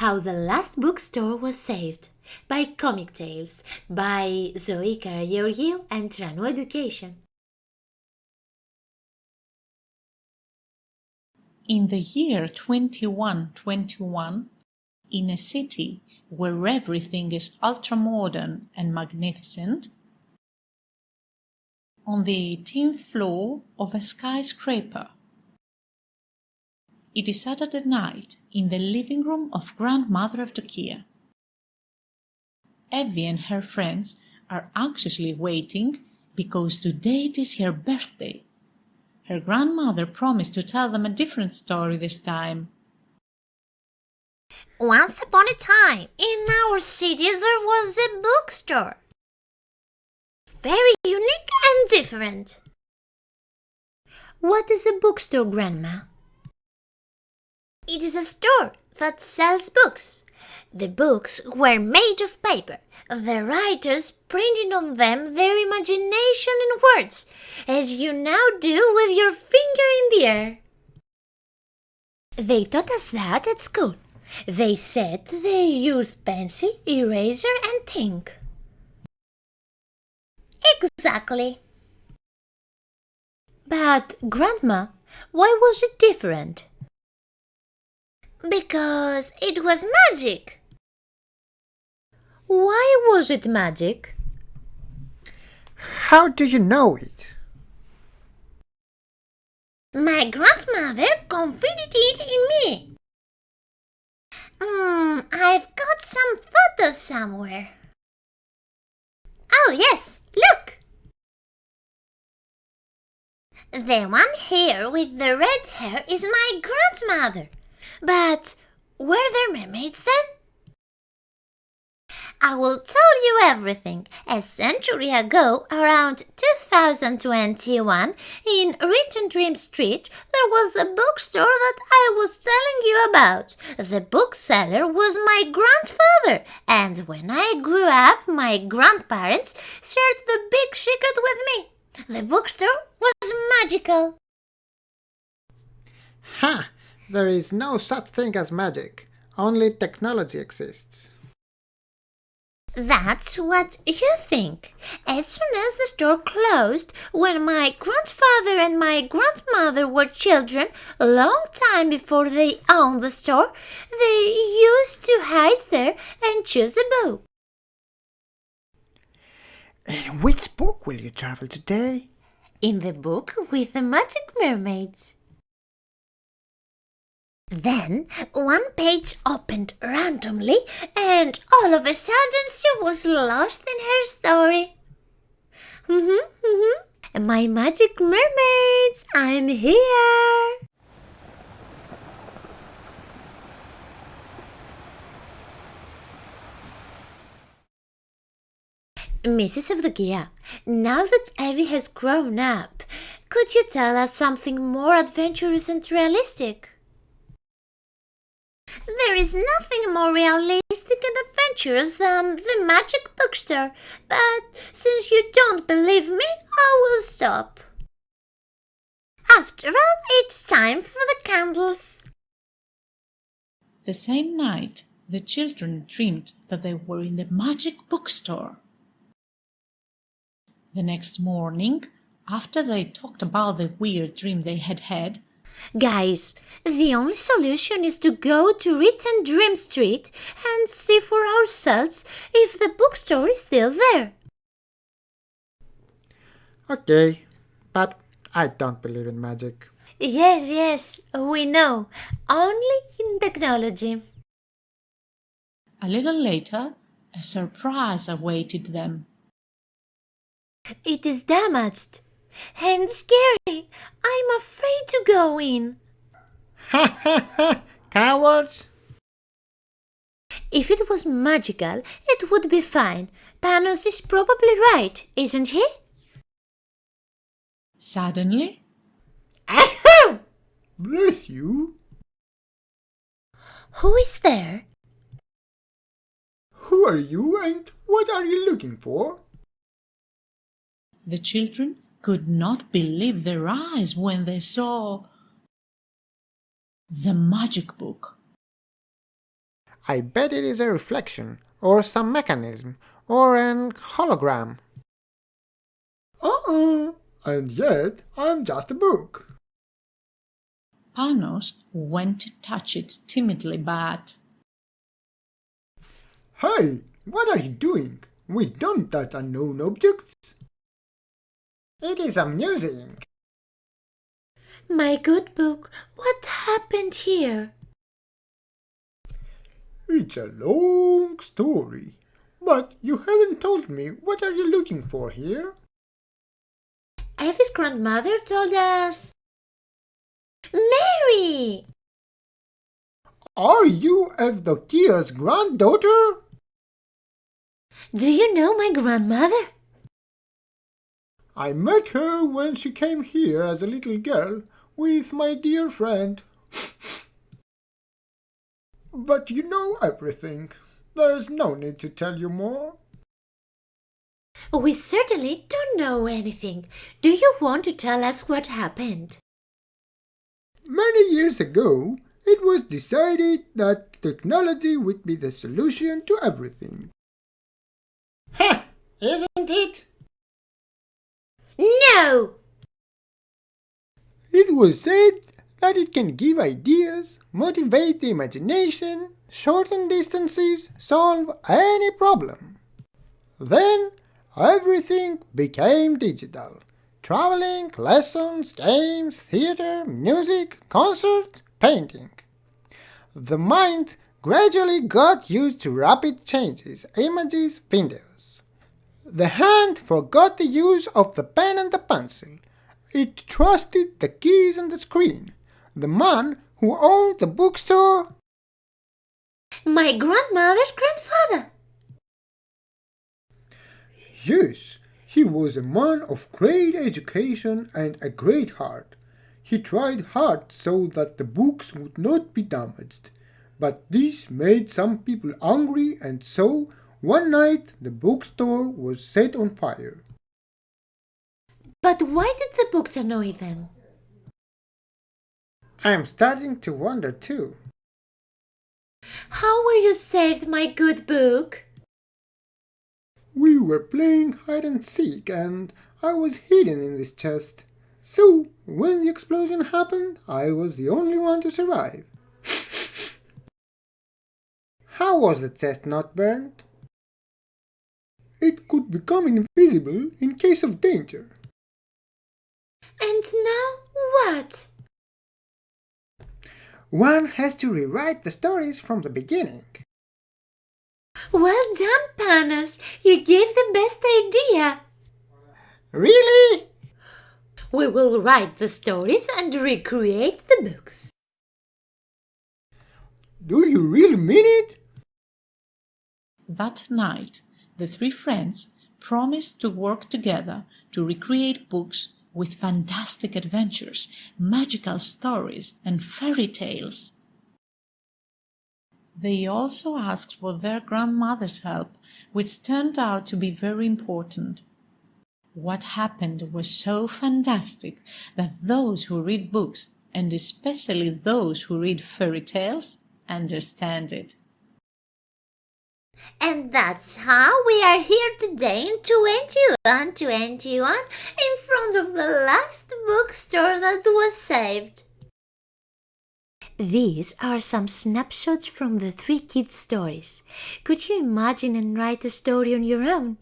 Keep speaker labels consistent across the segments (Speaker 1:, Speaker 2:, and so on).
Speaker 1: How the Last Bookstore Was Saved by Comic Tales by Zoe Karageorgiou and Trano Education.
Speaker 2: In the year 2121, in a city where everything is ultra-modern and magnificent, on the 18th floor of a skyscraper. It is Saturday night in the living room of grandmother of Evdokia. Evie and her friends are anxiously waiting because today it is her birthday. Her grandmother promised to tell them a different story this time.
Speaker 3: Once upon a time, in our city there was a bookstore. Very unique and different.
Speaker 1: What is a bookstore, Grandma?
Speaker 3: It is a store that sells books. The books were made of paper. The writers printed on them their imagination in words, as you now do with your finger in the air.
Speaker 1: They taught us that at school. They said they used pencil, eraser, and ink.
Speaker 3: Exactly.
Speaker 1: But, Grandma, why was it different?
Speaker 3: Because it was magic.
Speaker 1: Why was it magic?
Speaker 4: How do you know it?
Speaker 3: My grandmother confided it in me. Hmm, I've got some photos somewhere. Oh, yes, look! The one here with the red hair is my grandmother. But were there mermaids then? I will tell you everything. A century ago, around 2021, in Written Dream Street, there was the bookstore that I was telling you about. The bookseller was my grandfather, and when I grew up, my grandparents shared the big secret with me. The bookstore was magical.
Speaker 4: Ha! There is no such thing as magic. Only technology exists.
Speaker 3: That's what you think. As soon as the store closed, when my grandfather and my grandmother were children, a long time before they owned the store, they used to hide there and choose a book.
Speaker 4: In which book will you travel today?
Speaker 1: In the book with the magic mermaids.
Speaker 3: Then one page opened randomly, and all of a sudden she was lost in her story.
Speaker 1: Mm-hmm, mm-hmm. My magic mermaids, I'm here. Mrs. Evdokia, now that Evie has grown up, could you tell us something more adventurous and realistic?
Speaker 3: There is nothing more realistic and adventurous than the magic bookstore, but since you don't believe me, I will stop. After all, it's time for the candles.
Speaker 2: The same night, the children dreamed that they were in the magic bookstore. The next morning, after they talked about the weird dream they had had,
Speaker 1: Guys, the only solution is to go to Written Dream Street and see for ourselves if the bookstore is still there.
Speaker 4: Okay, but I don't believe in magic.
Speaker 1: Yes, yes, we know. Only in technology.
Speaker 2: A little later, a surprise awaited them.
Speaker 1: It is damaged and scary. I'm afraid to go in.
Speaker 4: Ha ha ha! Cowards!
Speaker 1: If it was magical, it would be fine. Panos is probably right, isn't he?
Speaker 2: Suddenly,
Speaker 4: Ahem! Bless you!
Speaker 1: Who is there?
Speaker 4: Who are you and what are you looking for?
Speaker 2: the children could not believe their eyes when they saw the magic book.
Speaker 4: I bet it is a reflection, or some mechanism, or an hologram. Uh-uh, and yet I'm just a book.
Speaker 2: Panos went to touch it timidly, but
Speaker 4: Hey, what are you doing? We don't touch unknown objects. It is amusing.
Speaker 3: My good book, what happened here?
Speaker 4: It's a long story. But you haven't told me what are you looking for here?
Speaker 3: Evie's grandmother told us. Mary!
Speaker 4: Are you Evdokia's granddaughter?
Speaker 3: Do you know my grandmother?
Speaker 4: I met her when she came here as a little girl with my dear friend. but you know everything. There's no need to tell you more.
Speaker 3: We certainly don't know anything. Do you want to tell us what happened?
Speaker 4: Many years ago, it was decided that technology would be the solution to everything. Ha! Isn't it?
Speaker 3: No!
Speaker 4: It was said that it can give ideas, motivate the imagination, shorten distances, solve any problem. Then everything became digital. Traveling, lessons, games, theater, music, concerts, painting. The mind gradually got used to rapid changes, images, videos. The hand forgot the use of the pen and the pencil. It trusted the keys and the screen. The man who owned the bookstore
Speaker 3: My grandmother's grandfather!
Speaker 4: Yes, he was a man of great education and a great heart. He tried hard so that the books would not be damaged. But this made some people angry and so one night the bookstore was set on fire.
Speaker 3: But why did the books annoy them?
Speaker 4: I'm starting to wonder too.
Speaker 3: How were you saved, my good book?
Speaker 4: We were playing hide and seek and I was hidden in this chest. So, when the explosion happened, I was the only one to survive. How was the chest not burned? It could become invisible in case of danger.
Speaker 3: And now what?
Speaker 4: One has to rewrite the stories from the beginning.
Speaker 3: Well done, Panos. You gave the best idea.
Speaker 4: Really?
Speaker 3: We will write the stories and recreate the books.
Speaker 4: Do you really mean it?
Speaker 2: that night the three friends promised to work together to recreate books with fantastic adventures, magical stories, and fairy tales. They also asked for their grandmother's help, which turned out to be very important. What happened was so fantastic that those who read books, and especially those who read fairy tales, understand it.
Speaker 5: And that's how we are here today in 2121 in front of the last bookstore that was saved.
Speaker 3: These are some snapshots from the three kids' stories. Could you imagine and write a story on your own?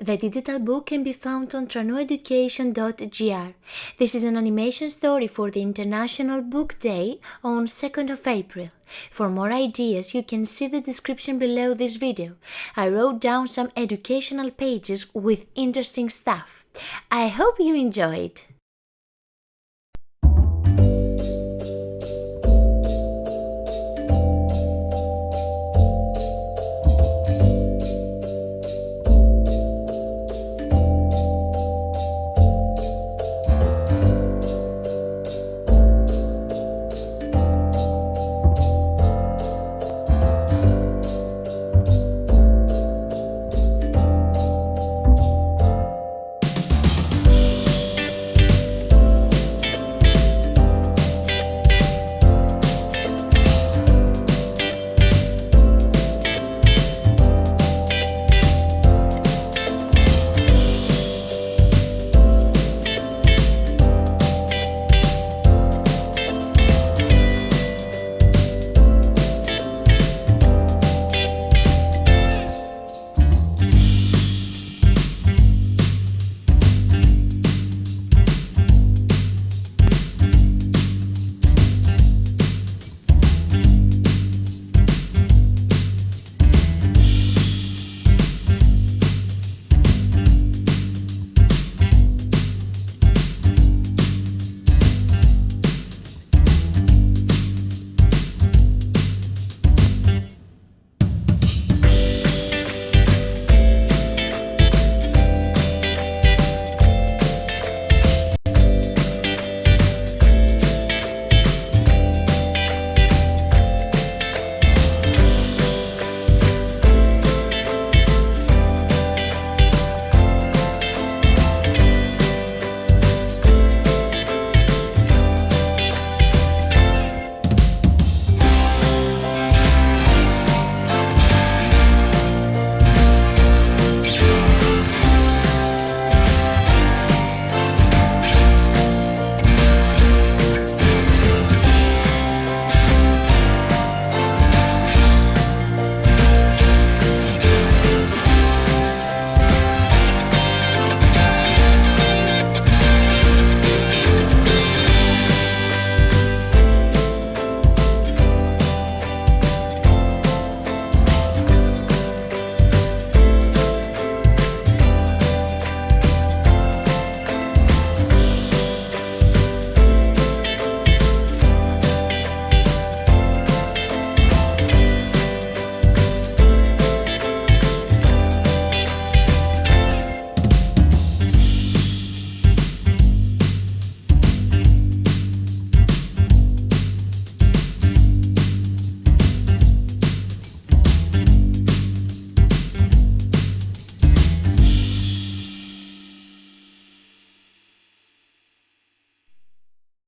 Speaker 3: The digital book can be found on tranoeducation.gr. This is an animation story for the International Book Day on 2nd of April. For more ideas, you can see the description below this video. I wrote down some educational pages with interesting stuff. I hope you enjoyed.